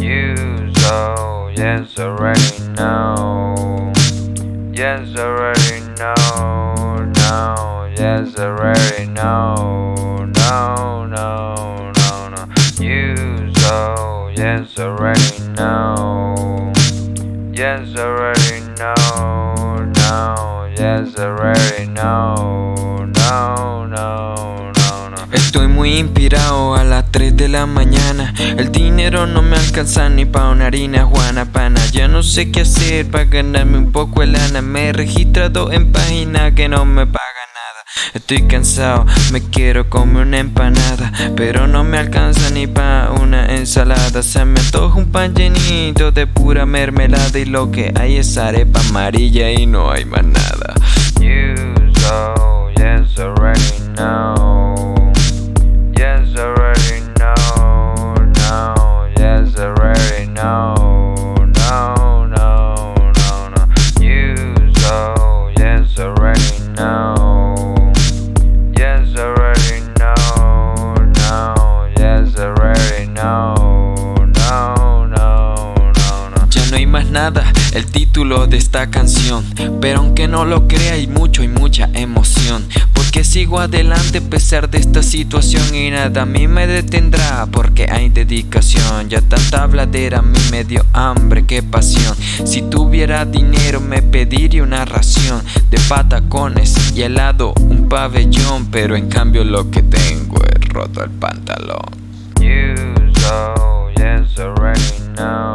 You so yes already know. Yes already know. No. Yes already know. No no no no. You so yes already know. Yes already know. No. Yes already know. Muy inspirado a las 3 de la mañana. El dinero no me alcanza ni pa' una harina juana pana. Ya no sé qué hacer pa' ganarme un poco de lana. Me he registrado en página que no me paga nada. Estoy cansado, me quiero comer una empanada Pero no me alcanza ni pa' una ensalada. Se me antoja un pan llenito de pura mermelada Y lo que hay es arepa amarilla y no hay más nada no hay más nada, el título de esta canción. Pero aunque no lo crea hay mucho y mucha emoción. Porque sigo adelante a pesar de esta situación. Y nada a mí me detendrá porque hay dedicación. Ya tanta habladera a mí me dio hambre, qué pasión. Si tuviera dinero me pediría una ración De patacones y helado un pabellón. Pero en cambio lo que tengo es roto el pantalón. You so yes already know.